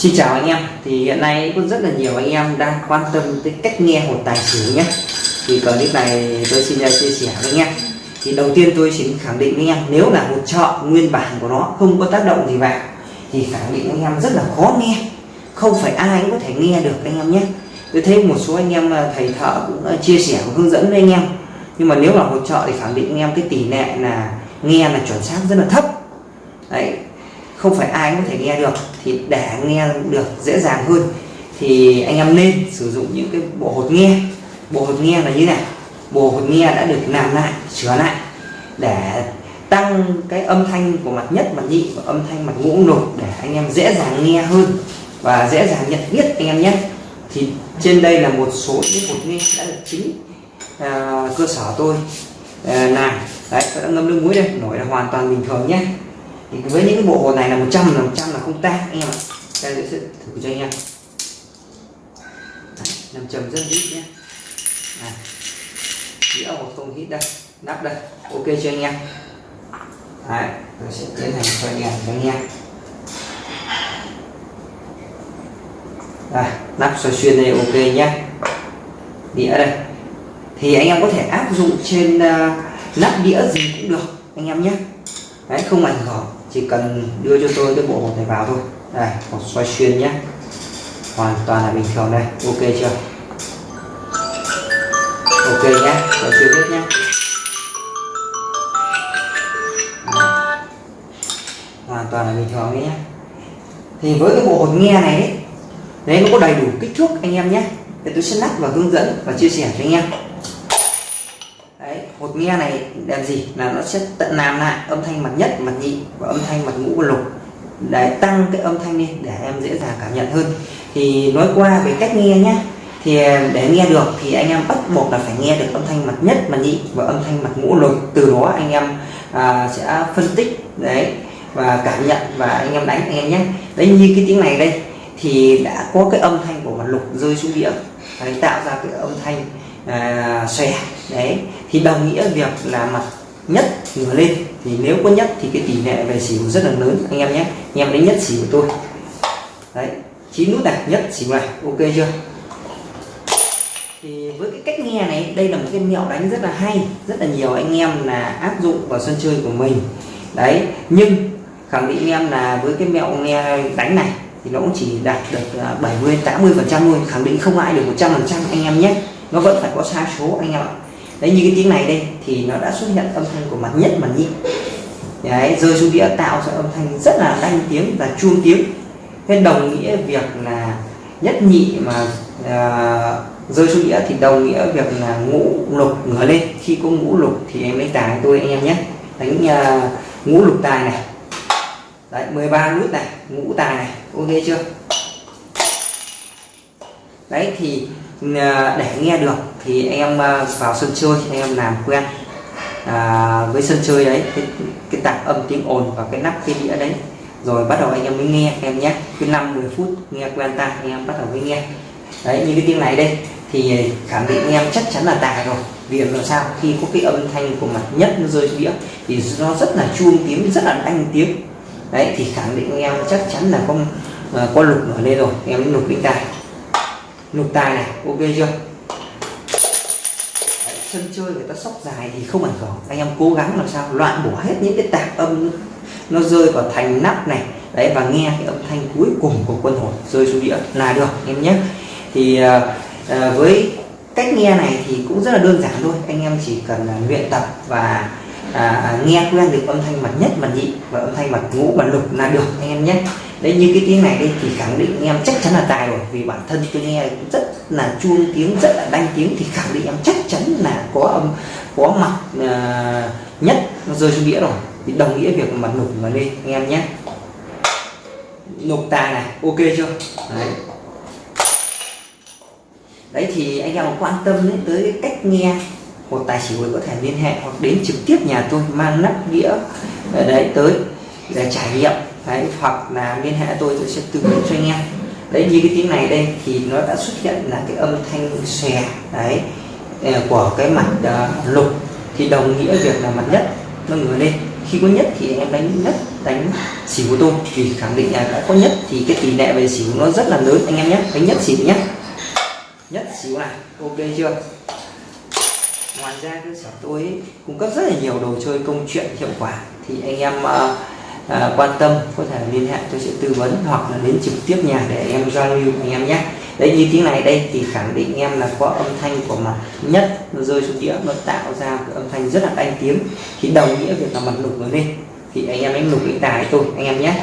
Xin chào anh em. Thì hiện nay cũng rất là nhiều anh em đang quan tâm tới cách nghe hột tài xỉu nhé. Thì clip này tôi xin chia sẻ với anh em. Thì đầu tiên tôi xin khẳng định với anh em, nếu là một chợ nguyên bản của nó không có tác động gì vào, thì khẳng định anh em rất là khó nghe. Không phải ai cũng có thể nghe được anh em nhé. Tôi thấy một số anh em à, thầy thợ cũng à, chia sẻ và hướng dẫn với anh em. Nhưng mà nếu là hỗ trợ thì khẳng định anh em cái tỷ lệ là nghe là chuẩn xác rất là thấp. Đấy không phải ai cũng có thể nghe được thì để nghe được dễ dàng hơn thì anh em nên sử dụng những cái bộ hột nghe. Bộ hột nghe là như này bộ hột nghe đã được làm lại sửa lại để tăng cái âm thanh của mặt nhất mặt nhị và âm thanh mặt ngũ lục để anh em dễ dàng nghe hơn và dễ dàng nhận biết anh em nhé. Thì trên đây là một số những hột nghe đã được chính à, cơ sở tôi à, làm. Đấy đã ngâm nước muối đây nổi là hoàn toàn bình thường nhé thì với những cái bộ hột này là 100 là 100 là không tan anh em ạ. Đây sẽ thử cho anh em. Nằm trầm rất ít nhé. Đĩa hột không hít đây nắp đây ok cho anh em. Đấy tôi sẽ tiến hành cho anh em cho anh em. Đây nắp xoay xuyên đây ok nhé. Đĩa đây. Thì anh em có thể áp dụng trên uh, nắp đĩa gì cũng được anh em nhé. Đấy không ảnh hưởng chỉ cần đưa cho tôi cái bộ hột này vào thôi. Đây một xoay xuyên nhé. Hoàn toàn là bình thường đây. Ok chưa? Ok nhé. Xoay xuyên hết nhé. Hoàn toàn là bình thường đấy nhé. Thì với cái bộ hột nghe này đấy, đấy nó có đầy đủ kích thước anh em nhé. Để tôi sẽ lắp và hướng dẫn và chia sẻ cho anh em hột nghe này làm gì? Là nó sẽ tận làm lại âm thanh mặt nhất mặt nhị và âm thanh mặt ngũ và lục. Để tăng cái âm thanh lên để em dễ dàng cảm nhận hơn. Thì nói qua về cách nghe nhé thì à, để nghe được thì anh em bắt buộc là phải nghe được âm thanh mặt nhất mặt nhị và âm thanh mặt ngũ lục. Từ đó anh em à, sẽ phân tích đấy và cảm nhận và anh em đánh anh em nhé đấy như cái tiếng này đây thì đã có cái âm thanh của mặt lục rơi xuống địa. Đấy, tạo ra cái âm thanh à, xòe. Đấy thì đồng nghĩa việc là mặt nhất ngửa lên thì nếu có nhất thì cái tỷ lệ về xỉu rất là lớn anh em nhé. Anh em đánh nhất xỉu của tôi. Đấy chín nút này nhất xỉu này ok chưa? Thì với cái cách nghe này đây là một cái mẹo đánh rất là hay rất là nhiều anh em là áp dụng vào sân chơi của mình. Đấy nhưng khẳng định anh em là với cái mẹo nghe đánh này thì nó cũng chỉ đạt được 70 80 phần trăm thôi khẳng định không ai được 100 phần trăm anh em nhé nó vẫn phải có sai số anh em ạ. Đấy như cái tiếng này đây thì nó đã xuất hiện âm thanh của mặt nhất mặt nhị. Đấy rơi xuống đĩa tạo ra âm thanh rất là đanh tiếng và chuông tiếng. Thế đồng nghĩa việc là nhất nhị mà à, rơi xuống đĩa thì đồng nghĩa việc là ngũ lục ngửa lên. Khi có ngũ lục thì em lấy tài tôi anh em nhé. Đánh uh, ngũ lục tài này. Đấy 13 nút này ngũ tài này. Ok chưa? Đấy thì Ờ, để nghe được thì anh em ờ, vào sân chơi anh em làm quen. À, với sân chơi đấy cái, cái tạp âm tiếng ồn và cái nắp cái đĩa đấy. Rồi bắt đầu anh em mới nghe em nhé. Cứ 5 10 phút nghe quen tai anh em bắt đầu mới nghe. Đấy như cái tiếng này đây thì khẳng định anh em chắc chắn là tài rồi. Vì làm sao? Khi có cái âm thanh của mặt nhất nó rơi đĩa thì nó rất là chuông tiếng rất là đanh tiếng. Đấy thì khẳng định anh em chắc chắn là có uh, có lục nổi lên rồi. Em lục định tài lục tài này ok chưa? Đấy, sân chơi người ta sóc dài thì không ảnh hưởng. Anh em cố gắng làm sao loạn bỏ hết những cái tạp âm nó rơi vào thành nắp này. Đấy và nghe cái âm thanh cuối cùng của quân hồn rơi xuống đĩa là được em nhé. Thì à, à, với cách nghe này thì cũng rất là đơn giản thôi. Anh em chỉ cần à, luyện tập và à, à, nghe quen được âm thanh mặt nhất mặt nhị và âm thanh mặt ngũ mặt lục là được anh em nhé đấy như cái tiếng này đây thì khẳng định anh em chắc chắn là tài rồi vì bản thân tôi nghe rất là chuông tiếng rất là đanh tiếng thì khẳng định em chắc chắn là có âm có mặt uh, nhất nó rơi xuống đĩa rồi. Thì đồng nghĩa việc mặt nục vào lên anh em nhé. Nục tài này ok chưa? Đấy. Đấy thì anh em quan tâm đến tới cái cách nghe một tài xỉu có thể liên hệ hoặc đến trực tiếp nhà tôi mang nắp đĩa ở đấy tới để trải nghiệm đấy hoặc là liên hệ tôi tôi sẽ tư vấn cho anh em. Đấy như cái tiếng này đây thì nó đã xuất hiện là cái âm thanh xòe đấy ờ, của cái mặt uh, lục. Thì đồng nghĩa việc là mặt nhất nó ngửa lên. Khi có nhất thì em đánh nhất đánh xỉu của tôi. Vì khẳng định là đã có nhất thì cái tỷ lệ về xỉu nó rất là lớn. Anh em nhé đánh nhất xỉu nhé. Nhất xỉu này ok chưa? Ngoài ra cơ sở tôi ấy, cung cấp rất là nhiều đồ chơi công chuyện hiệu quả. Thì anh em uh, à, quan tâm có thể liên hệ tôi sẽ tư vấn hoặc là đến trực tiếp nhà để em giao lưu anh em nhé. Đấy như tiếng này đây thì khẳng định em là có âm thanh của mặt nhất nó rơi xuống đĩa nó tạo ra cái âm thanh rất là đanh tiếng. Thì đồng nghĩa việc là mặt lục nó lên. Thì anh em đánh lục cái tài tôi anh em nhé.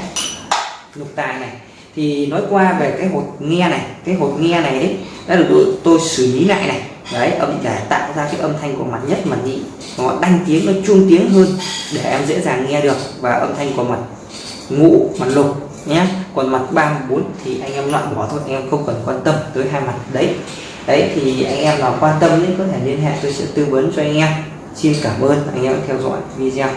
Lục tài này. Thì nói qua về cái hột nghe này cái hột nghe này đấy đã được tôi xử lý lại này đấy, âm để tạo ra cái âm thanh của mặt nhất mặt nhị, nó đanh tiếng, nó chuông tiếng hơn để em dễ dàng nghe được và âm thanh của mặt ngũ, mặt lục nhé. Còn mặt ba bốn thì anh em loại bỏ thôi, anh em không cần quan tâm tới hai mặt đấy. Đấy, thì anh em nào quan tâm thì có thể liên hệ, tôi sẽ tư vấn cho anh em. Xin cảm ơn, anh em theo dõi video.